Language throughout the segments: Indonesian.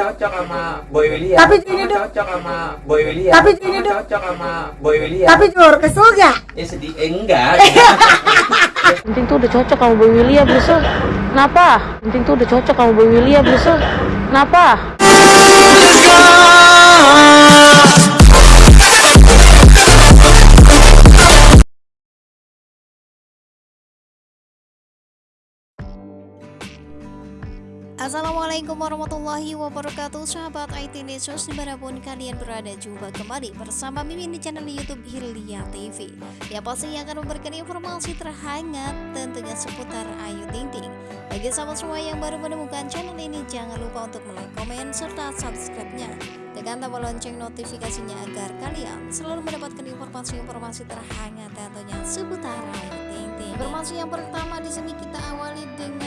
cocok sama Boy William. Tapi ini tuh- cocok sama Boy William. Tapi ini tuh- cocok sama Boy William. Tapi Jur, kesel gak? ya sedih eh, enggak. Penting tuh udah cocok sama Boy William Brusul Kenapa? Penting tuh udah cocok sama Boy William Brusul Kenapa? Assalamualaikum warahmatullahi wabarakatuh. Sahabat IT News di mana pun kalian berada Jumpa kembali bersama Mimin di channel Youtube Hilya TV Ya pasti yang akan memberikan informasi terhangat Tentunya seputar Ayu Ting Ting. Bagi sahabat semua yang baru menemukan channel ini Jangan lupa untuk like, komen, serta subscribe-nya. Tekan tombol lonceng notifikasinya agar kalian selalu mendapatkan informasi-informasi terhangat tentunya seputar Ayu Ting Ting. Informasi yang pertama di sini kita awali dengan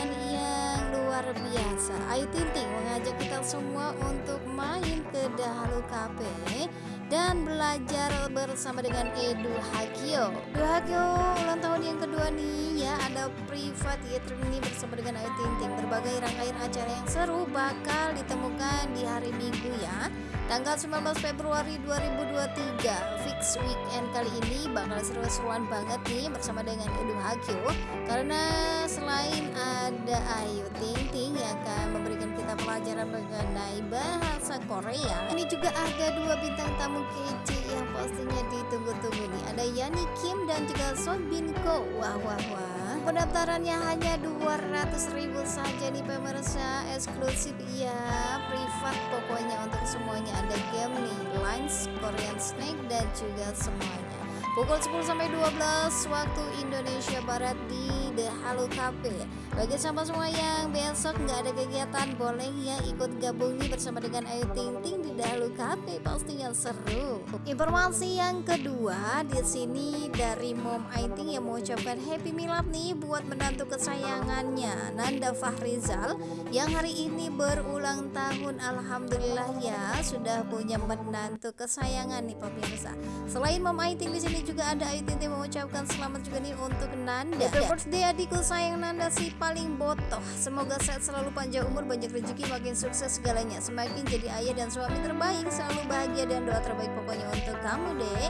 luar biasa. Ayu Ting Ting mengajak kita semua untuk main ke Dahulu Cafe dan belajar bersama dengan Edu Hakio. Edu Hakio ulang tahun yang kedua nih. Ya ada privat gathering ini bersama dengan Ayu Ting Ting. Berbagai rangkaian acara yang seru bakal ditemukan di hari Minggu ya. Tanggal 19 Februari 2023 fix weekend kali ini bakal seru-seruan banget nih bersama dengan Edu Hakio. Karena selain ada Ayu Ting Ting yang akan memberikan kita pelajaran mengenai bahasa Korea ini juga ada dua bintang tamu kece yang pastinya ditunggu-tunggu nih. Ada Yani Kim dan juga Son Bin Ko. Wah wah wah. Pendaftarannya hanya 200 ribu saja nih pemirsa. Eksklusif ya privat pokoknya untuk semuanya. Ada game nih. Lines Korean Snake dan juga semuanya pukul 10 sampai 12 waktu Indonesia Barat di The Halo Cafe. Bagi sahabat semua yang besok nggak ada kegiatan boleh ya ikut gabung nih bersama dengan Ayu Ting Ting di The Halo Cafe pastinya seru. Informasi yang kedua di sini dari Mom Ayu Ting yang mengucapkan Happy Milad nih buat menantu kesayangannya Nanda Fahrizal yang hari ini berulang tahun Alhamdulillah ya sudah punya menantu kesayangan nih pemirsa. Selain Mom Ayu Ting di sini juga ada Ayu Ting mengucapkan selamat juga nih untuk Nanda. Happy birthday adikku sayang Nanda si paling botoh. Semoga sehat selalu panjang umur, banyak rezeki, makin sukses segalanya. Semakin jadi ayah dan suami terbaik, selalu bahagia dan doa terbaik pokoknya untuk kamu deh.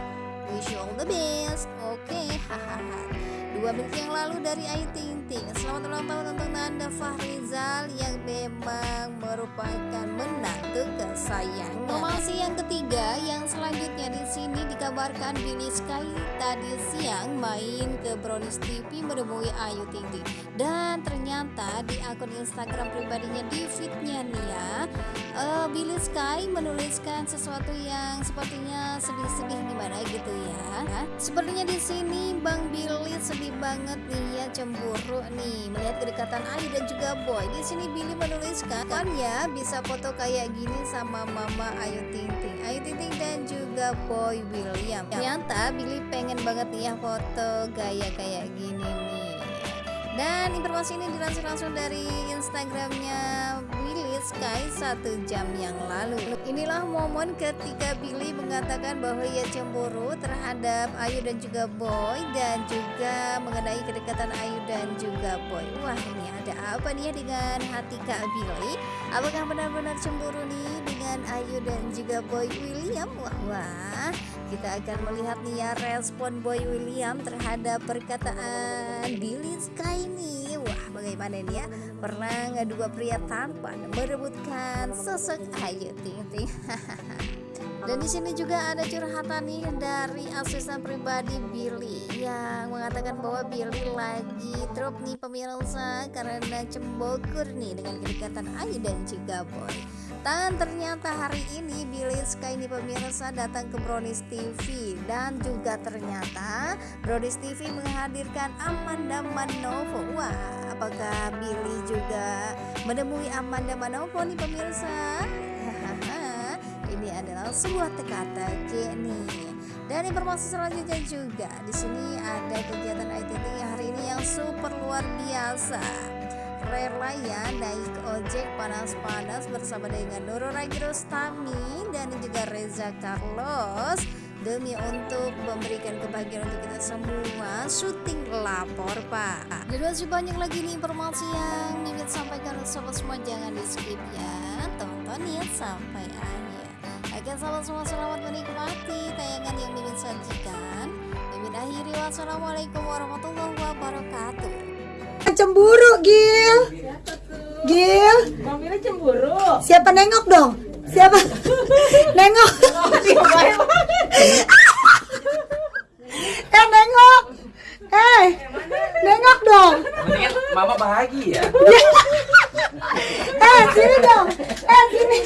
Wish you all the best. Oke. Dua menit yang lalu dari Ayu Ting Ting. Selamat ulang tahun untuk Nanda Fahrizal yang memang merupakan menantu kesayangan. Informasi yang ketiga yang selanjutnya di sini dikabarkan Billy Sky tadi siang main ke Brownies TV menemui Ayu Ting Ting dan ternyata di akun Instagram pribadinya di feednya nih ya eh, Billy Sky menuliskan sesuatu yang sepertinya sedih-sedih gimana gitu ya. Sepertinya di sini Bang Billy sedih banget nih ya cemburu nih melihat kedekatan Ayu dan juga Boy. Di sini Billy menuliskan kan ya bisa foto kayak gini sama Mama Ayu Ting Ting, Ayu Ting Ting dan juga Boy William. Ternyata Billy pengen banget nih ya foto gaya kayak gini nih. Dan informasi ini dilansir langsung dari Instagramnya satu jam yang lalu. Inilah momen ketika Billy mengatakan bahwa ia cemburu terhadap Ayu dan juga Boy dan juga mengenai kedekatan Ayu dan juga Boy. Wah ini ada apa nih ya dengan hati Kak Billy? Apakah benar-benar cemburu nih dengan Ayu dan juga Boy William? Wah wah kita akan melihat nih ya respon Boy William terhadap perkataan Billy Sky nih wah bagaimana ya perang dua pria tampan merebutkan sosok Ayu Ting Ting dan di sini juga ada curhatan nih dari asisten pribadi Billy yang mengatakan bahwa Billy lagi drop nih pemirsa karena cembokur nih dengan kedekatan Ayu dan juga Boy. Dan ternyata hari ini Billy Sky ini pemirsa datang ke Brownies TV dan juga ternyata Brownies TV menghadirkan Amanda Manovo. Wah, apakah Billy juga menemui Amanda Manovo nih pemirsa? Ini adalah sebuah teka-teki nih. Dan informasi selanjutnya juga di sini ada kegiatan ITT hari ini yang super luar biasa rela ya naik ojek panas-panas bersama dengan Nurul Rostami dan juga Reza Carlos. Demi untuk memberikan kebahagiaan untuk kita semua syuting lapor pak. Dan masih banyak lagi nih informasi yang Mimin sampaikan untuk sobat semua jangan di skip ya. Tonton ditonton sampai akhir. Oke sahabat semua selamat menikmati tayangan yang Mimin sajikan. Mimin akhiri wassalamualaikum warahmatullahi wabarakatuh cemburu Gil. Gil. Mamira cemburu. siapa nengok dong? Siapa? Nengok. Eh nengok. Eh nengok dong. Mama bahagia. eh sini dong. Eh sini.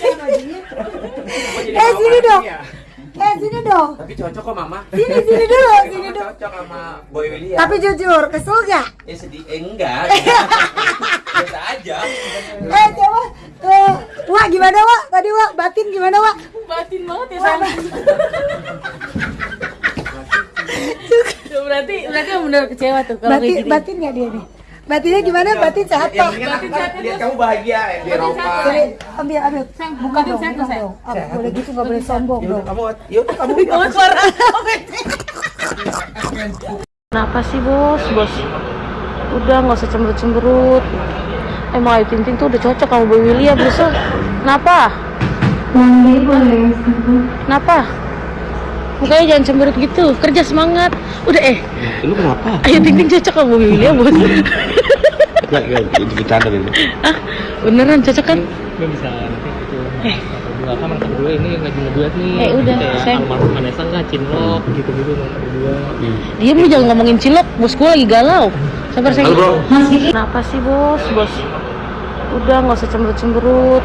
Eh sini dong eh sini dong Tapi cocok kok mama. sini sini dulu sini Mama dulu cocok sama Boy William. tapi jujur kesel gak ya sedih eh, enggak. Biasa aja. eh coba eh, Wak gimana Wak tadi Wak batin gimana Wak Batin banget ya. Tuh, berarti berarti benar kecewa tuh kalau kayak batin gini. batin gak dia nih batinnya gimana batin sehat Pak? aku lihat kamu bahagia di Eropa. Jadi ambil ambil buka dong, buka sehat. dong. Ah, boleh gitu nggak boleh sombong dong. kamu yaudah kamu Kamu suara. Kenapa sih bos, bos? Udah nggak usah cemberut-cemberut. Emang Ayu Ting Ting tuh udah cocok sama Boy William, bos. Kenapa? Kenapa? Mukanya jangan cemberut gitu, kerja semangat. Udah eh, Lu kenapa? Ayu Ting Ting cocok sama William, bos. Enggak, enggak, itu bercanda itu. ah, beneran cocok kan? gue bisa nanti gitu Eh. berdua kan mereka berdua ini lagi ngeduet nih Eh, udah, kayak sayang. almarhum Vanessa nggak cinlok gitu gitu mereka berdua Diam lu jangan ngomongin cilok, bos gue lagi galau. Sabar sayang. Halo, bro. Kenapa sih bos, bos? Udah nggak usah cemberut-cemberut.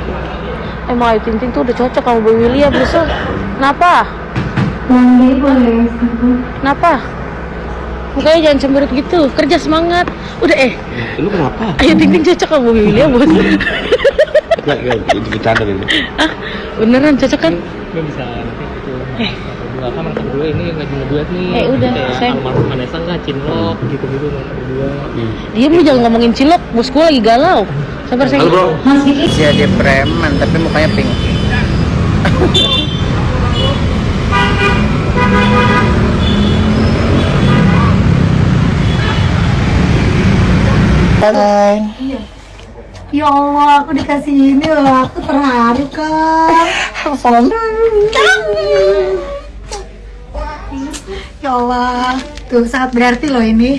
Emang Ayu Ting Ting tuh udah cocok sama Boy William, bos. Kenapa? Kenapa? Mukanya jangan cemberut gitu, kerja semangat. Udah eh, Lu kenapa? Ayu Ting Ting cocok sama Boy William, bos. Enggak, enggak, itu bercanda itu. ah, beneran cocok kan? gue bisa nanti gitu Eh. berdua kan mereka berdua ini lagi ngeduet nih Eh, udah, kayak sayang. almarhum Vanessa nggak cinlok gitu gitu mereka berdua Diam lu jangan ngomongin cilok, bos gue lagi galau. Sabar sayang. Halo, bro. Iya dia preman tapi mukanya pink. Ya Allah, aku dikasih ini loh, aku terharu kan. Ya Allah, tuh sangat berarti loh ini.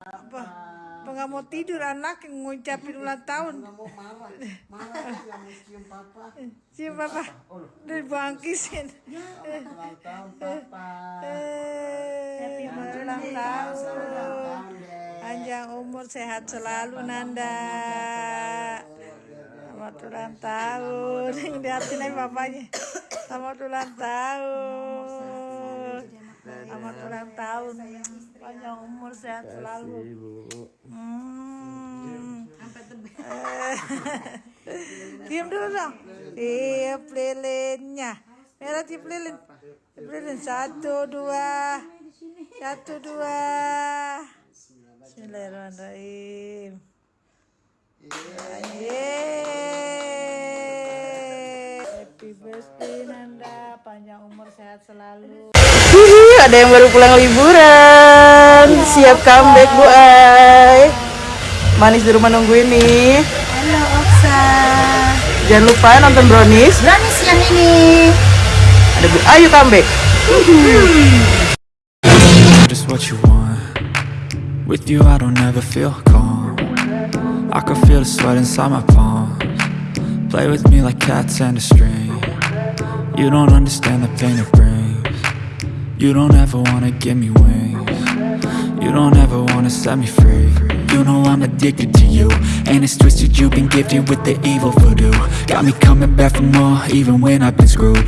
Apa nggak mau tidur anak yang ngucapin ulang tahun? Nggak mau marah, marah mau cium papa. Cium papa, udah bangkisin. Ulang tahun papa. Eh, ulang tahun. Panjang umur sehat selalu Nanda. Selamat ulang tahun. Lihatin aja bapaknya. Selamat ulang tahun. Selamat ulang tahun. Panjang umur sehat selalu. Hmm. Diam dulu dong. Tiup lilinnya. Merah tiup lilin. Tiup lilin. Satu, dua. Satu, dua. Bismillahirrahmanirrahim. Yeay. Happy birthday Nanda, panjang umur sehat selalu. Hihi, ada yang baru pulang liburan. Siap comeback, Bu Ay. Manis di rumah nungguin nih. Halo Oksa. Jangan lupa nonton Brownies. Berani siang ini. Ada Bu Ayu comeback. just what you want. With you, I don't ever feel calm. I can feel the sweat inside my palms. Play with me like cats and a string. You don't understand the pain it brings. You don't ever wanna give me wings. You don't ever wanna set me free. You know I'm addicted to you, and it's twisted. You've been gifted with the evil voodoo. Got me coming back for more, even when I've been screwed.